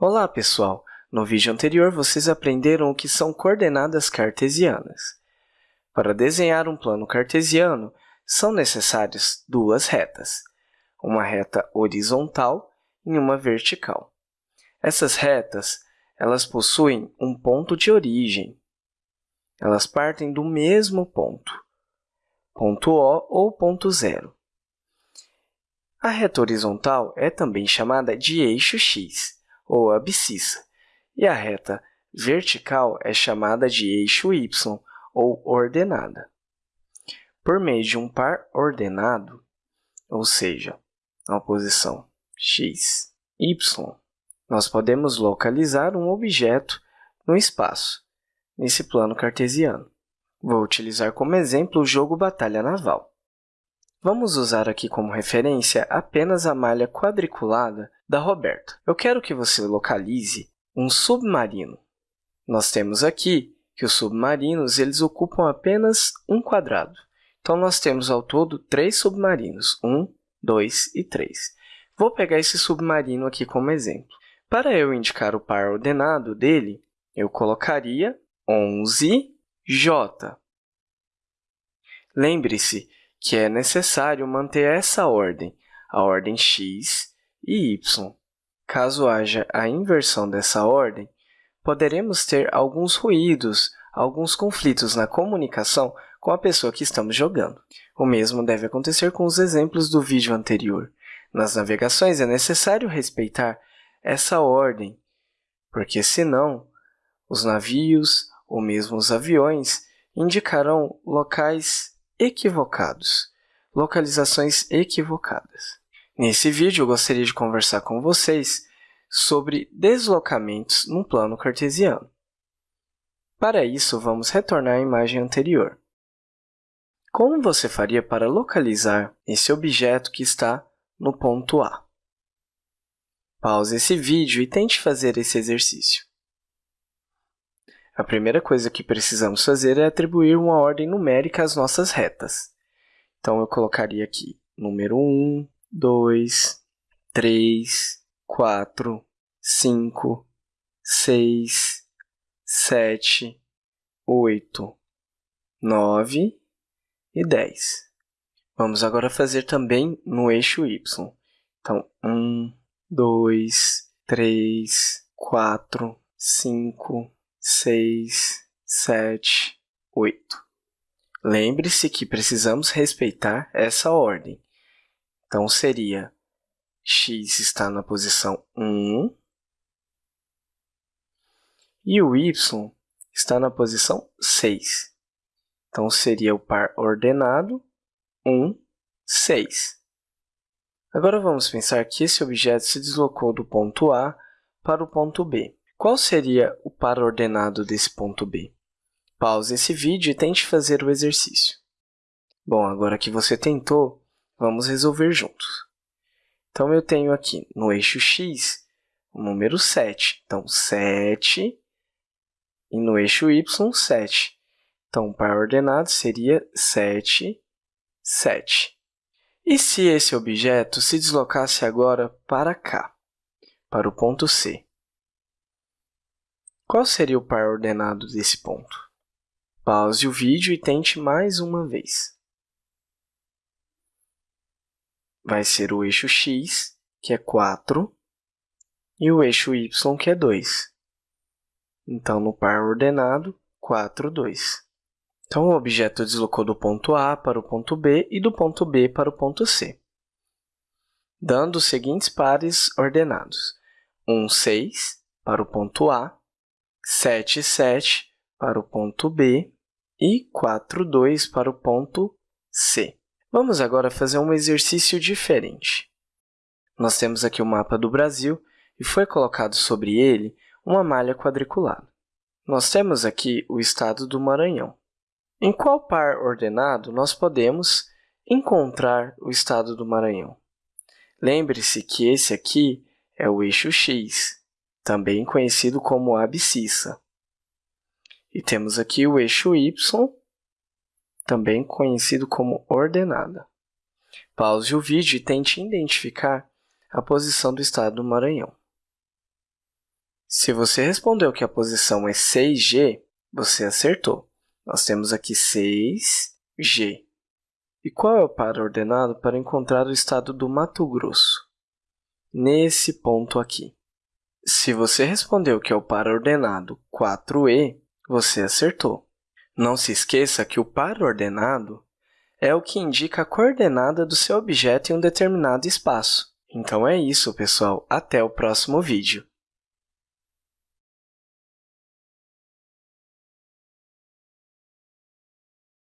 Olá, pessoal! No vídeo anterior, vocês aprenderam o que são coordenadas cartesianas. Para desenhar um plano cartesiano, são necessárias duas retas, uma reta horizontal e uma vertical. Essas retas elas possuem um ponto de origem. Elas partem do mesmo ponto, ponto O ou ponto zero. A reta horizontal é também chamada de eixo x, ou abscissa, e a reta vertical é chamada de eixo y, ou ordenada. Por meio de um par ordenado, ou seja, na posição x, y, nós podemos localizar um objeto no espaço, nesse plano cartesiano. Vou utilizar como exemplo o jogo Batalha Naval. Vamos usar aqui como referência apenas a malha quadriculada da Roberta. Eu quero que você localize um submarino. Nós temos aqui que os submarinos eles ocupam apenas um quadrado. Então, nós temos ao todo três submarinos, 1, 2 e 3. Vou pegar esse submarino aqui como exemplo. Para eu indicar o par ordenado dele, eu colocaria 11J. Lembre-se que é necessário manter essa ordem, a ordem x e y. Caso haja a inversão dessa ordem, poderemos ter alguns ruídos, alguns conflitos na comunicação com a pessoa que estamos jogando. O mesmo deve acontecer com os exemplos do vídeo anterior. Nas navegações, é necessário respeitar essa ordem, porque senão os navios ou mesmo os aviões indicarão locais equivocados, localizações equivocadas. Nesse vídeo, eu gostaria de conversar com vocês sobre deslocamentos num plano cartesiano. Para isso, vamos retornar à imagem anterior. Como você faria para localizar esse objeto que está no ponto A? Pause esse vídeo e tente fazer esse exercício. A primeira coisa que precisamos fazer é atribuir uma ordem numérica às nossas retas. Então, eu colocaria aqui número 1, 2, 3, 4, 5, 6, 7, 8, 9 e 10. Vamos agora fazer também no eixo y. Então, 1, dois, três, quatro, cinco, seis, sete, oito. Lembre-se que precisamos respeitar essa ordem. Então, seria x está na posição 1 e o y está na posição 6. Então, seria o par ordenado 1, 6. Agora vamos pensar que esse objeto se deslocou do ponto A para o ponto B. Qual seria o par ordenado desse ponto B? Pause esse vídeo e tente fazer o exercício. Bom, agora que você tentou, vamos resolver juntos. Então, eu tenho aqui no eixo x o número 7. Então, 7 e no eixo y, 7. Então, o par ordenado seria 7, 7. E se esse objeto se deslocasse agora para cá, para o ponto C? Qual seria o par ordenado desse ponto? Pause o vídeo e tente mais uma vez. Vai ser o eixo x, que é 4, e o eixo y, que é 2. Então, no par ordenado, 4, 2. Então, o objeto deslocou do ponto A para o ponto B e do ponto B para o ponto C, dando os seguintes pares ordenados. 1, 6 para o ponto A, 7, 7 para o ponto B e 4, 2 para o ponto C. Vamos agora fazer um exercício diferente. Nós temos aqui o mapa do Brasil e foi colocado sobre ele uma malha quadriculada. Nós temos aqui o estado do Maranhão. Em qual par ordenado nós podemos encontrar o estado do Maranhão? Lembre-se que esse aqui é o eixo x, também conhecido como abscissa. E temos aqui o eixo y, também conhecido como ordenada. Pause o vídeo e tente identificar a posição do estado do Maranhão. Se você respondeu que a posição é 6G, você acertou. Nós temos aqui 6G. E qual é o par ordenado para encontrar o estado do Mato Grosso? Nesse ponto aqui. Se você respondeu que é o par ordenado 4E, você acertou. Não se esqueça que o par ordenado é o que indica a coordenada do seu objeto em um determinado espaço. Então, é isso, pessoal. Até o próximo vídeo.